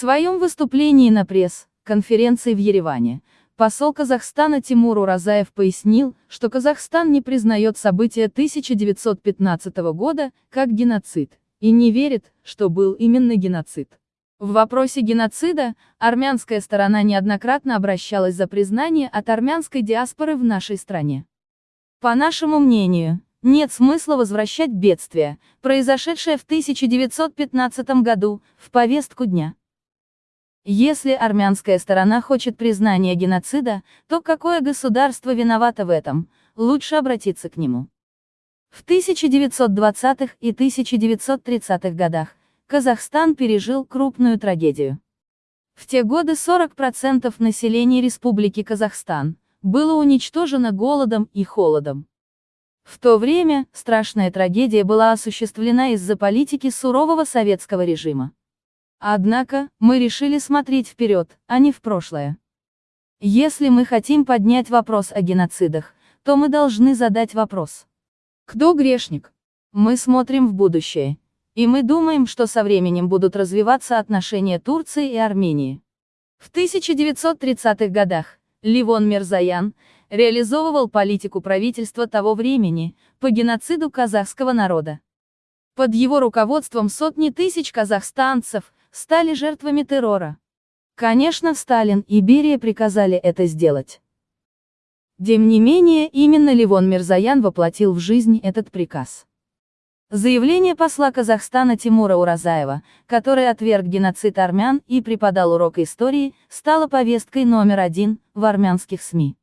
своем выступлении на пресс-конференции в Ереване, посол Казахстана Тимур Уразаев пояснил, что Казахстан не признает события 1915 года как геноцид, и не верит, что был именно геноцид. В вопросе геноцида, армянская сторона неоднократно обращалась за признание от армянской диаспоры в нашей стране. По нашему мнению, нет смысла возвращать бедствие, произошедшее в 1915 году, в повестку дня. Если армянская сторона хочет признания геноцида, то какое государство виновато в этом, лучше обратиться к нему. В 1920-х и 1930-х годах Казахстан пережил крупную трагедию. В те годы 40% населения Республики Казахстан было уничтожено голодом и холодом. В то время, страшная трагедия была осуществлена из-за политики сурового советского режима. Однако, мы решили смотреть вперед, а не в прошлое. Если мы хотим поднять вопрос о геноцидах, то мы должны задать вопрос. Кто грешник? Мы смотрим в будущее. И мы думаем, что со временем будут развиваться отношения Турции и Армении. В 1930-х годах, Ливон Мирзаян, реализовывал политику правительства того времени, по геноциду казахского народа. Под его руководством сотни тысяч казахстанцев стали жертвами террора. Конечно, Сталин и Берия приказали это сделать. Тем не менее, именно Ливон Мирзаян воплотил в жизнь этот приказ. Заявление посла Казахстана Тимура Уразаева, который отверг геноцид армян и преподал урок истории, стало повесткой номер один в армянских СМИ.